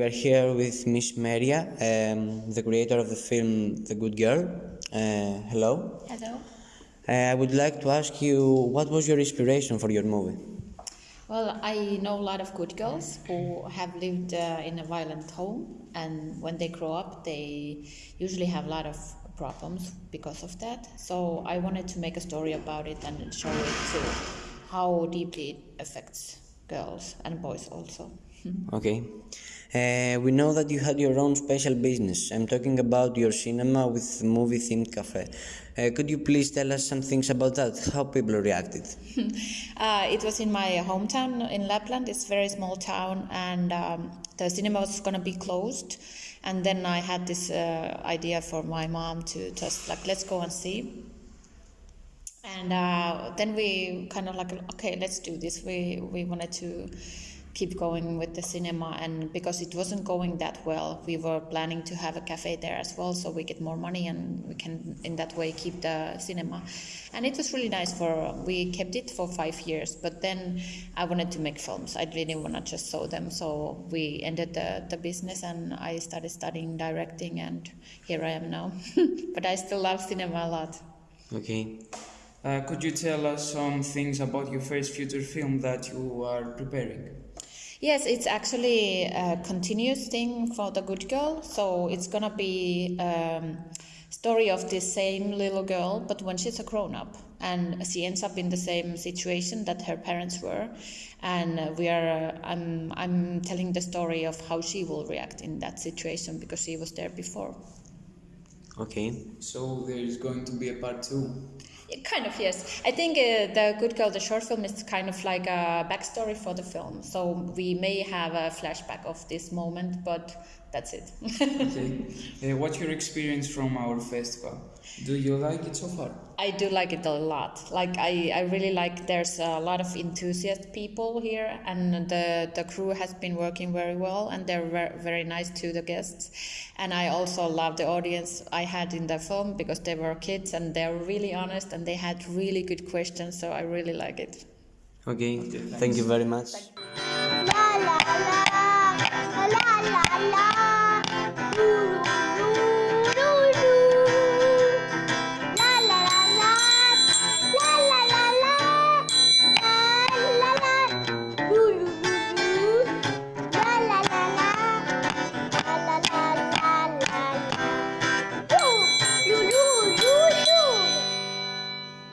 we are here with Miss Meria, um, the creator of the film The Good Girl. Uh, hello. Hello. Uh, I would like to ask you what was your inspiration for your movie? Well, I know a lot of good girls who have lived uh, in a violent home, and when they grow up, they usually have a lot of problems because of that. So I wanted to make a story about it and show it to how deeply it affects girls and boys also. Okay. Uh, we know that you had your own special business. I'm talking about your cinema with movie themed cafe. Uh, could you please tell us some things about that? How people reacted? Uh, it was in my hometown in Lapland. It's a very small town, and um, the cinema was going to be closed. And then I had this uh, idea for my mom to just like, let's go and see. And uh, then we kind of like, okay, let's do this. We we wanted to keep going with the cinema, and because it wasn't going that well, we were planning to have a cafe there as well, so we get more money and we can in that way keep the cinema. And it was really nice for we kept it for five years, but then I wanted to make films. I didn't want to just show them, so we ended the the business, and I started studying directing, and here I am now. but I still love cinema a lot. Okay. Uh, could you tell us some things about your first feature film that you are preparing? Yes, it's actually a continuous thing for the good girl. So it's gonna be um, story of this same little girl, but when she's a grown up, and she ends up in the same situation that her parents were, and we are. Uh, I'm I'm telling the story of how she will react in that situation because she was there before. Okay. So there is going to be a part two. Kind of, yes. I think uh, the Good Girl, the short film, is kind of like a backstory for the film. So we may have a flashback of this moment, but that's it. okay. Uh, what's your experience from our festival? Do you like it so far? I do like it a lot. Like I, I really like there's a lot of enthusiast people here and the, the crew has been working very well and they're very, very nice to the guests. And I also love the audience I had in the film because they were kids and they're really honest and they had really good questions so I really like it. Okay, okay thank you very much. La, la, la,